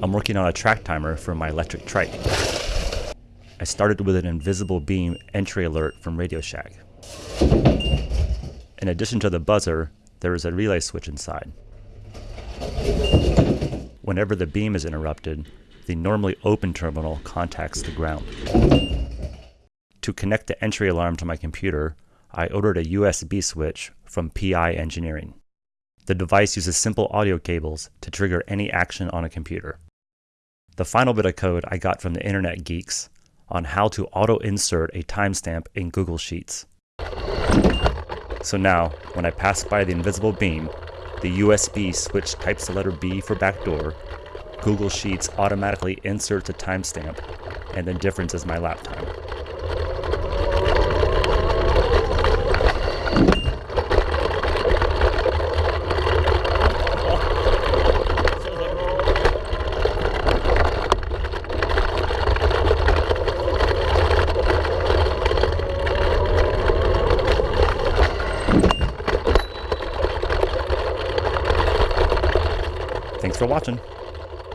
I'm working on a track timer for my electric trike. I started with an invisible beam entry alert from Radio Shack. In addition to the buzzer, there is a relay switch inside. Whenever the beam is interrupted, the normally open terminal contacts the ground. To connect the entry alarm to my computer, I ordered a USB switch from PI Engineering. The device uses simple audio cables to trigger any action on a computer. The final bit of code I got from the Internet Geeks on how to auto-insert a timestamp in Google Sheets. So now, when I pass by the invisible beam, the USB switch types the letter B for backdoor, Google Sheets automatically inserts a timestamp, and the difference is my lap time. Thanks for watching.